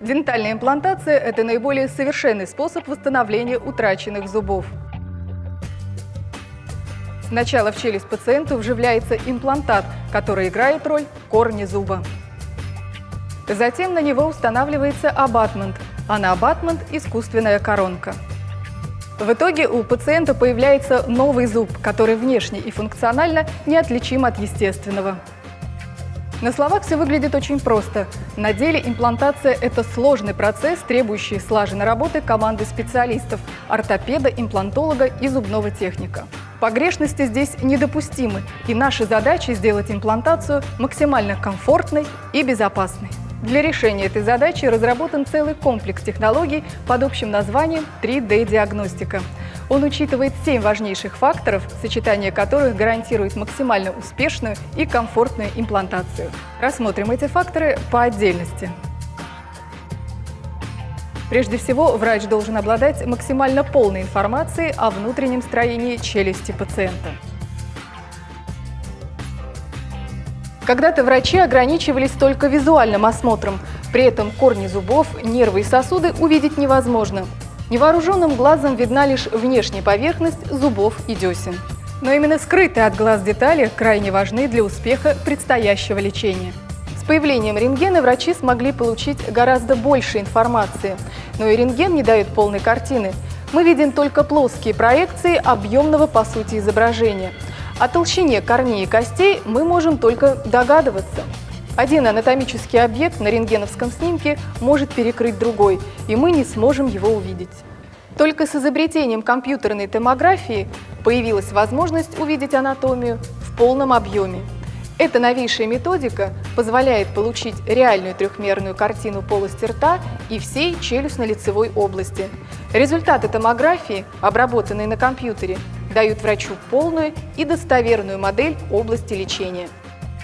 Дентальная имплантация – это наиболее совершенный способ восстановления утраченных зубов. Сначала в челюсть пациенту вживляется имплантат, который играет роль корня зуба. Затем на него устанавливается абатмент, а на абатмент – искусственная коронка. В итоге у пациента появляется новый зуб, который внешне и функционально неотличим от естественного. На словах все выглядит очень просто. На деле имплантация – это сложный процесс, требующий слаженной работы команды специалистов – ортопеда, имплантолога и зубного техника. Погрешности здесь недопустимы, и наша задача – сделать имплантацию максимально комфортной и безопасной. Для решения этой задачи разработан целый комплекс технологий под общим названием 3D-диагностика. Он учитывает семь важнейших факторов, сочетание которых гарантирует максимально успешную и комфортную имплантацию. Рассмотрим эти факторы по отдельности. Прежде всего, врач должен обладать максимально полной информацией о внутреннем строении челюсти пациента. Когда-то врачи ограничивались только визуальным осмотром, при этом корни зубов, нервы и сосуды увидеть невозможно. Невооруженным глазом видна лишь внешняя поверхность зубов и десен. Но именно скрытые от глаз детали крайне важны для успеха предстоящего лечения. С появлением рентгена врачи смогли получить гораздо больше информации, но и рентген не дает полной картины. Мы видим только плоские проекции объемного по сути изображения – о толщине корней и костей мы можем только догадываться. Один анатомический объект на рентгеновском снимке может перекрыть другой, и мы не сможем его увидеть. Только с изобретением компьютерной томографии появилась возможность увидеть анатомию в полном объеме. Эта новейшая методика позволяет получить реальную трехмерную картину полости рта и всей челюстно-лицевой области. Результаты томографии, обработанные на компьютере, дают врачу полную и достоверную модель области лечения.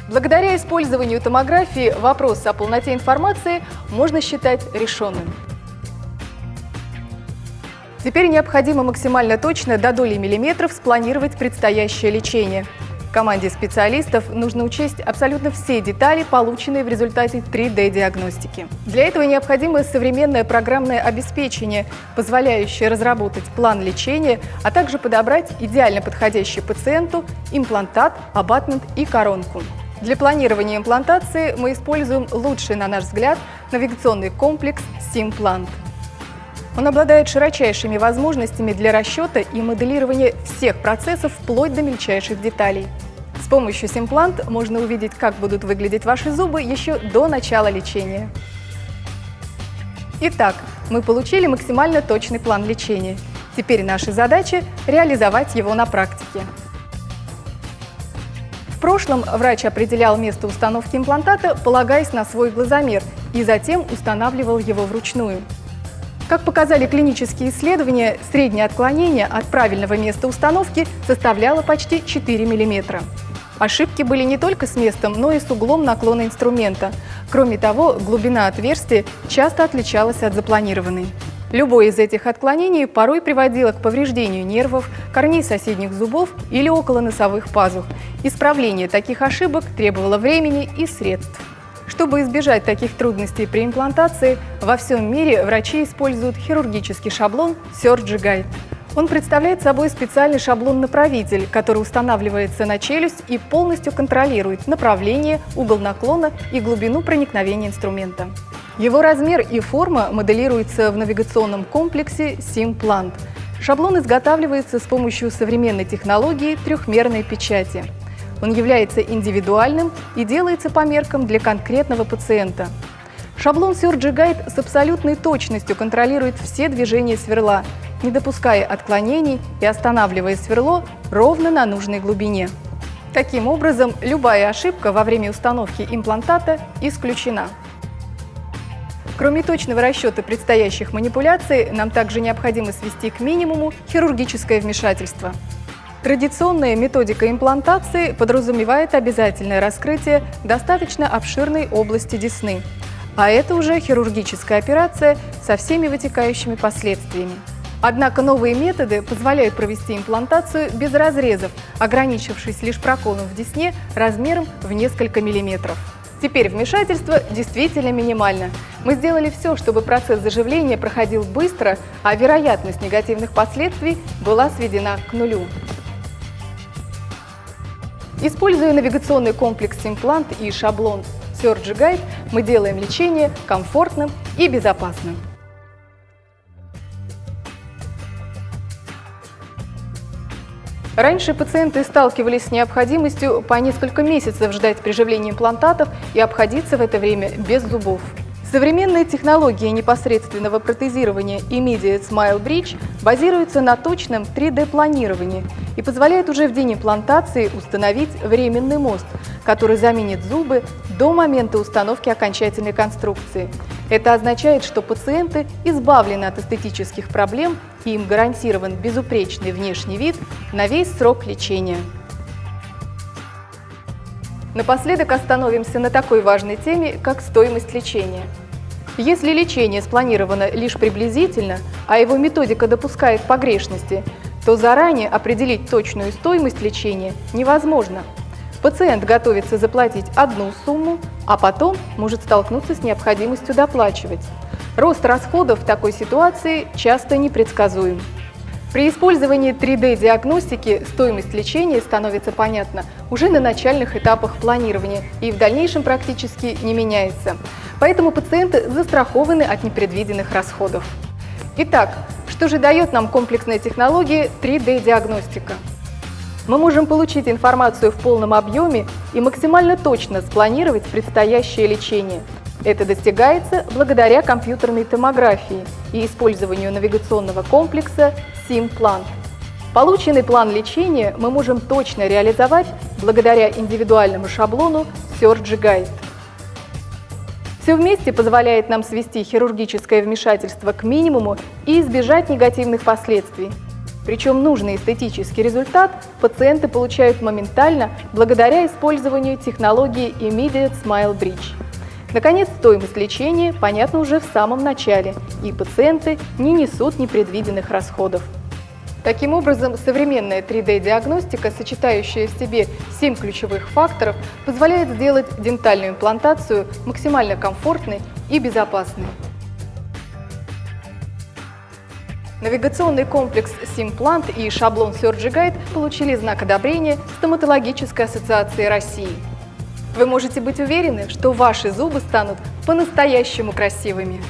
Благодаря использованию томографии вопрос о полноте информации можно считать решенным. Теперь необходимо максимально точно до доли миллиметров спланировать предстоящее лечение – Команде специалистов нужно учесть абсолютно все детали, полученные в результате 3D-диагностики. Для этого необходимо современное программное обеспечение, позволяющее разработать план лечения, а также подобрать идеально подходящий пациенту имплантат, абатмент и коронку. Для планирования имплантации мы используем лучший, на наш взгляд, навигационный комплекс Симплант. Он обладает широчайшими возможностями для расчета и моделирования всех процессов вплоть до мельчайших деталей. С помощью Симплант можно увидеть, как будут выглядеть ваши зубы еще до начала лечения. Итак, мы получили максимально точный план лечения. Теперь наша задача – реализовать его на практике. Прошлом врач определял место установки имплантата, полагаясь на свой глазомер, и затем устанавливал его вручную. Как показали клинические исследования, среднее отклонение от правильного места установки составляло почти 4 мм. Ошибки были не только с местом, но и с углом наклона инструмента. Кроме того, глубина отверстия часто отличалась от запланированной. Любое из этих отклонений порой приводило к повреждению нервов, корней соседних зубов или околоносовых пазух. Исправление таких ошибок требовало времени и средств. Чтобы избежать таких трудностей при имплантации, во всем мире врачи используют хирургический шаблон Surgery Guide. Он представляет собой специальный шаблон-направитель, который устанавливается на челюсть и полностью контролирует направление, угол наклона и глубину проникновения инструмента. Его размер и форма моделируются в навигационном комплексе SimPlant. Шаблон изготавливается с помощью современной технологии трехмерной печати. Он является индивидуальным и делается по меркам для конкретного пациента. Шаблон Surgery Guide с абсолютной точностью контролирует все движения сверла, не допуская отклонений и останавливая сверло ровно на нужной глубине. Таким образом, любая ошибка во время установки имплантата исключена. Кроме точного расчета предстоящих манипуляций, нам также необходимо свести к минимуму хирургическое вмешательство. Традиционная методика имплантации подразумевает обязательное раскрытие достаточно обширной области десны, а это уже хирургическая операция со всеми вытекающими последствиями. Однако новые методы позволяют провести имплантацию без разрезов, ограничившись лишь проколом в десне размером в несколько миллиметров. Теперь вмешательство действительно минимально. Мы сделали все, чтобы процесс заживления проходил быстро, а вероятность негативных последствий была сведена к нулю. Используя навигационный комплекс «Симплант» и шаблон Surge Guide, мы делаем лечение комфортным и безопасным. Раньше пациенты сталкивались с необходимостью по несколько месяцев ждать приживления имплантатов и обходиться в это время без зубов. Современные технологии непосредственного протезирования Immediate Smile Bridge базируются на точном 3D-планировании и позволяют уже в день имплантации установить временный мост, который заменит зубы до момента установки окончательной конструкции. Это означает, что пациенты избавлены от эстетических проблем и им гарантирован безупречный внешний вид на весь срок лечения. Напоследок остановимся на такой важной теме, как стоимость лечения. Если лечение спланировано лишь приблизительно, а его методика допускает погрешности, то заранее определить точную стоимость лечения невозможно. Пациент готовится заплатить одну сумму, а потом может столкнуться с необходимостью доплачивать. Рост расходов в такой ситуации часто непредсказуем. При использовании 3D-диагностики стоимость лечения становится понятна уже на начальных этапах планирования и в дальнейшем практически не меняется. Поэтому пациенты застрахованы от непредвиденных расходов. Итак, что же дает нам комплексная технология 3D-диагностика? Мы можем получить информацию в полном объеме и максимально точно спланировать предстоящее лечение – это достигается благодаря компьютерной томографии и использованию навигационного комплекса SIM-план. Полученный план лечения мы можем точно реализовать благодаря индивидуальному шаблону Surge Guide. Все вместе позволяет нам свести хирургическое вмешательство к минимуму и избежать негативных последствий. Причем нужный эстетический результат пациенты получают моментально благодаря использованию технологии Immediate Smile Bridge. Наконец, стоимость лечения понятна уже в самом начале, и пациенты не несут непредвиденных расходов. Таким образом, современная 3D-диагностика, сочетающая в себе 7 ключевых факторов, позволяет сделать дентальную имплантацию максимально комфортной и безопасной. Навигационный комплекс Симплант и шаблон SurgiGuide получили знак одобрения Стоматологической ассоциации России. Вы можете быть уверены, что ваши зубы станут по-настоящему красивыми.